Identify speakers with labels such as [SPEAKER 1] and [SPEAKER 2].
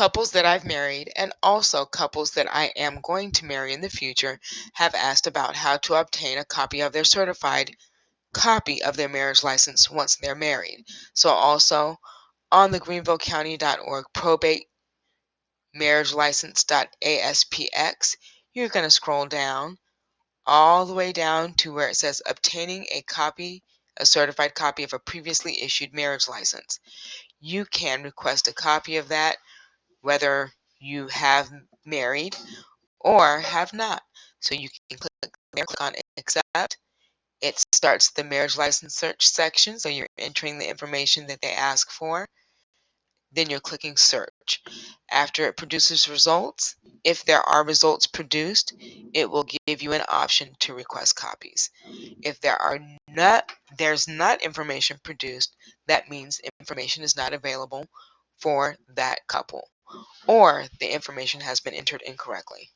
[SPEAKER 1] Couples that I've married and also couples that I am going to marry in the future have asked about how to obtain a copy of their certified copy of their marriage license once they're married. So also on the greenvillecounty.org probate marriage license.aspx, you're going to scroll down all the way down to where it says obtaining a copy, a certified copy of a previously issued marriage license. You can request a copy of that whether you have married or have not. So you can click there, click on accept. It starts the marriage license search section, so you're entering the information that they ask for. Then you're clicking search. After it produces results, if there are results produced, it will give you an option to request copies. If there are not there's not information produced, that means information is not available for that couple or the information has been entered incorrectly.